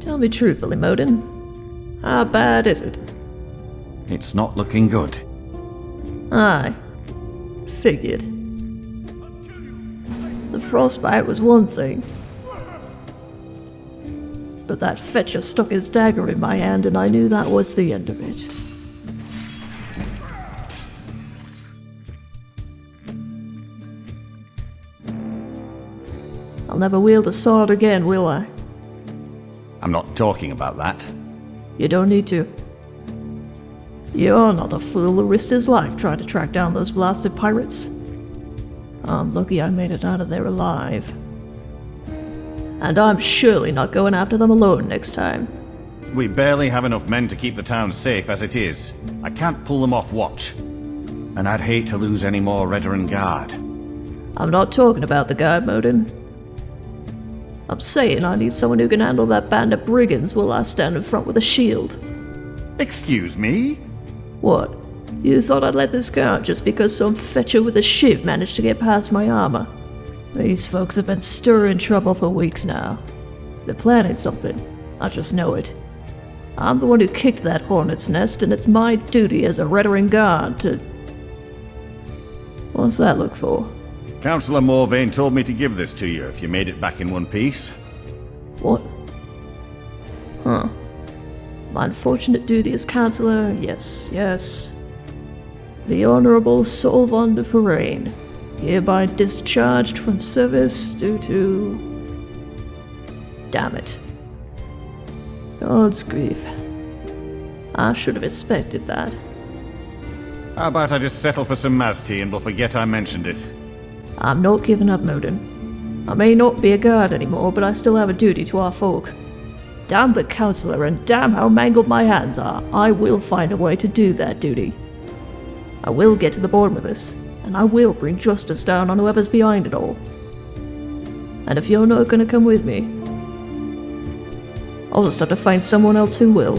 Tell me truthfully, Modin. How bad is it? It's not looking good. Aye. Figured. The frostbite was one thing. But that fetcher stuck his dagger in my hand and I knew that was the end of it. I'll never wield a sword again, will I? I'm not talking about that. You don't need to. You're not the fool who risked his life trying to track down those blasted pirates. I'm lucky I made it out of there alive. And I'm surely not going after them alone next time. We barely have enough men to keep the town safe as it is. I can't pull them off watch. And I'd hate to lose any more Redoran Guard. I'm not talking about the guard, Modin. I'm saying I need someone who can handle that band of brigands while I stand in front with a shield. Excuse me? What? You thought I'd let this go out just because some fetcher with a ship managed to get past my armor? These folks have been stirring trouble for weeks now. They're planning something. I just know it. I'm the one who kicked that hornet's nest, and it's my duty as a Redoran guard to. What's that look for? Councillor Morvayn told me to give this to you if you made it back in one piece. What? Huh. My unfortunate duty as councillor, yes, yes. The Honourable Solvon de Forain, hereby discharged from service due to. Damn it. God's grief. I should have expected that. How about I just settle for some mazte and we'll forget I mentioned it? I'm not giving up, Modin. I may not be a guard anymore, but I still have a duty to our folk. Damn the counselor, and damn how mangled my hands are, I will find a way to do that duty. I will get to the bottom of this, and I will bring justice down on whoever's behind it all. And if you're not gonna come with me, I'll just have to find someone else who will.